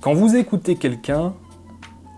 Quand vous écoutez quelqu'un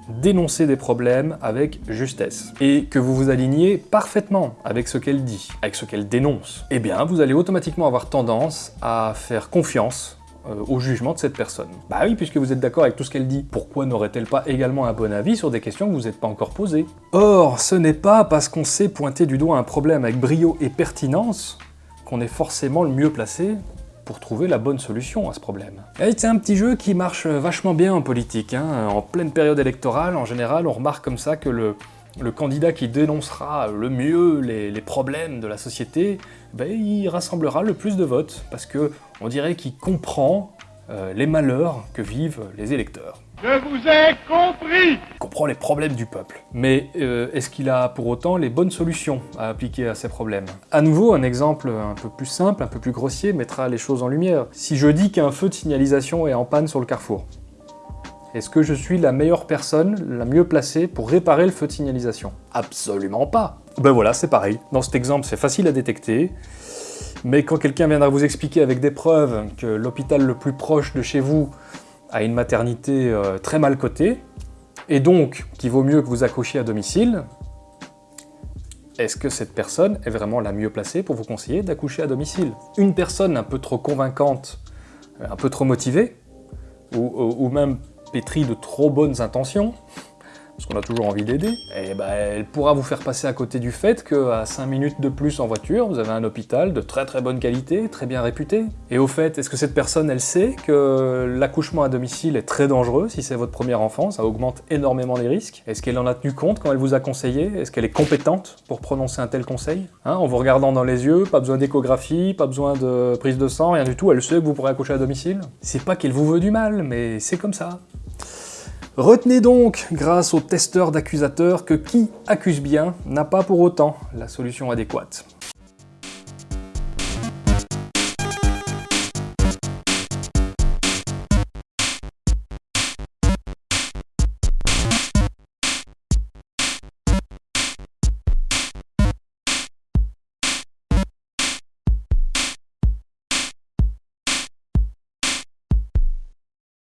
dénoncer des problèmes avec justesse, et que vous vous alignez parfaitement avec ce qu'elle dit, avec ce qu'elle dénonce, eh bien vous allez automatiquement avoir tendance à faire confiance euh, au jugement de cette personne. Bah oui, puisque vous êtes d'accord avec tout ce qu'elle dit, pourquoi n'aurait-elle pas également un bon avis sur des questions que vous n'êtes pas encore posées? Or, ce n'est pas parce qu'on sait pointer du doigt un problème avec brio et pertinence qu'on est forcément le mieux placé pour trouver la bonne solution à ce problème. Et c'est un petit jeu qui marche vachement bien en politique. Hein. En pleine période électorale, en général, on remarque comme ça que le, le candidat qui dénoncera le mieux les, les problèmes de la société, ben, il rassemblera le plus de votes, parce que on dirait qu'il comprend euh, les malheurs que vivent les électeurs. Je vous ai compris Il comprend les problèmes du peuple. Mais euh, est-ce qu'il a pour autant les bonnes solutions à appliquer à ces problèmes? À nouveau, un exemple un peu plus simple, un peu plus grossier, mettra les choses en lumière. Si je dis qu'un feu de signalisation est en panne sur le carrefour, est-ce que je suis la meilleure personne, la mieux placée pour réparer le feu de signalisation? Absolument pas. Ben voilà, c'est pareil. Dans cet exemple, c'est facile à détecter, mais quand quelqu'un viendra vous expliquer avec des preuves que l'hôpital le plus proche de chez vous a une maternité euh, très mal cotée, et donc qu'il vaut mieux que vous accouchiez à domicile, est-ce que cette personne est vraiment la mieux placée pour vous conseiller d'accoucher à domicile? Une personne un peu trop convaincante, euh, un peu trop motivée, ou, ou- ou même pétrie de trop bonnes intentions, parce qu'on a toujours envie d'aider, et ben, elle pourra vous faire passer à côté du fait qu'à 5 minutes de plus en voiture, vous avez un hôpital de très très bonne qualité, très bien réputé. Et au fait, est-ce que cette personne, elle sait que l'accouchement à domicile est très dangereux si c'est votre premier enfant, ça augmente énormément les risques? Est-ce qu'elle en a tenu compte quand elle vous a conseillé? Est-ce qu'elle est compétente pour prononcer un tel conseil Hein, En vous regardant dans les yeux, pas besoin d'échographie, pas besoin de prise de sang, rien du tout, elle sait que vous pourrez accoucher à domicile? C'est pas qu'elle vous veut du mal, mais c'est comme ça. Retenez donc, grâce au testeur d'accusateur, que qui accuse bien n'a pas pour autant la solution adéquate.